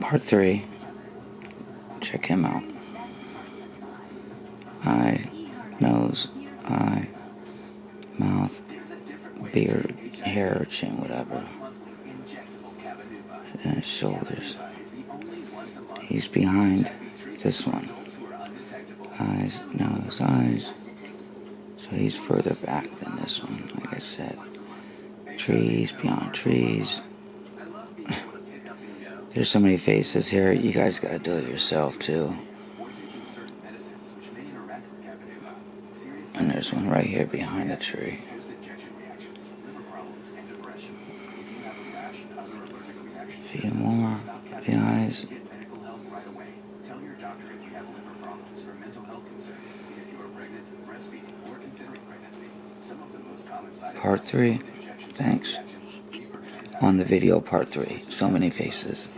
Part 3. Check him out. Eye, nose, eye, mouth, beard, hair, chin, whatever. And his shoulders. He's behind this one. Eyes, nose, eyes. So he's further back than this one, like I said. Trees, beyond trees. There's so many faces here. You guys gotta do it yourself too. And there's one right here behind the tree. few more. The eyes. Part 3. Thanks. On the video, part 3. So many faces.